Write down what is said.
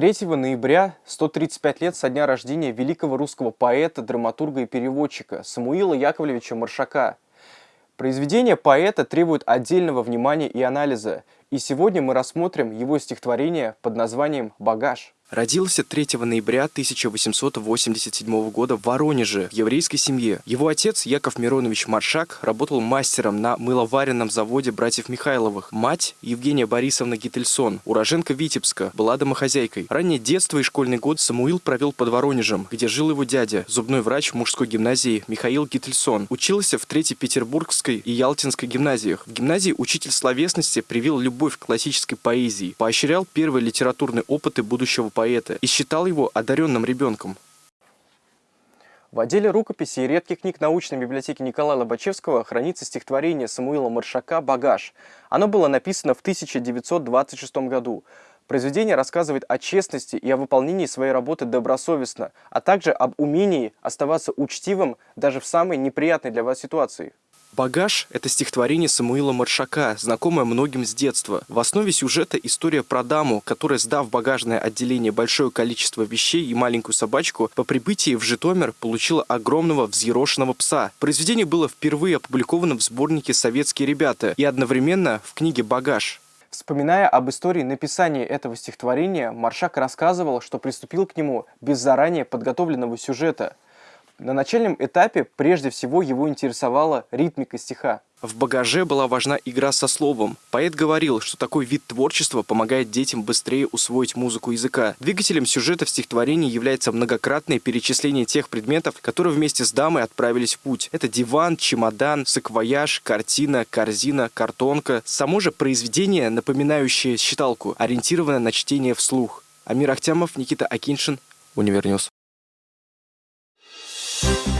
3 ноября 135 лет со дня рождения великого русского поэта, драматурга и переводчика Самуила Яковлевича Маршака. Произведение поэта требует отдельного внимания и анализа, и сегодня мы рассмотрим его стихотворение под названием «Багаж». Родился 3 ноября 1887 года в Воронеже, в еврейской семье. Его отец, Яков Миронович Маршак, работал мастером на мыловаренном заводе братьев Михайловых. Мать, Евгения Борисовна Гительсон, уроженка Витебска, была домохозяйкой. Раннее детство и школьный год Самуил провел под Воронежем, где жил его дядя, зубной врач мужской гимназии Михаил Гительсон. Учился в Третьей Петербургской и Ялтинской гимназиях. В гимназии учитель словесности привил любовь к классической поэзии, поощрял первые литературные опыты будущего поэта и считал его одаренным ребенком. В отделе рукописи и редких книг научной библиотеки Николая Лобачевского хранится стихотворение Самуила Маршака «Багаж». Оно было написано в 1926 году. Произведение рассказывает о честности и о выполнении своей работы добросовестно, а также об умении оставаться учтивым даже в самой неприятной для вас ситуации. «Багаж» — это стихотворение Самуила Маршака, знакомое многим с детства. В основе сюжета история про даму, которая, сдав багажное отделение большое количество вещей и маленькую собачку, по прибытии в Житомир получила огромного взъерошенного пса. Произведение было впервые опубликовано в сборнике «Советские ребята» и одновременно в книге «Багаж». Вспоминая об истории написания этого стихотворения, Маршак рассказывал, что приступил к нему без заранее подготовленного сюжета – на начальном этапе прежде всего его интересовала ритмика стиха. В багаже была важна игра со словом. Поэт говорил, что такой вид творчества помогает детям быстрее усвоить музыку языка. Двигателем сюжета в стихотворении является многократное перечисление тех предметов, которые вместе с дамой отправились в путь. Это диван, чемодан, саквояж, картина, корзина, картонка. Само же произведение, напоминающее считалку, ориентированное на чтение вслух. Амир Ахтямов, Никита Акиншин, Универньюз. you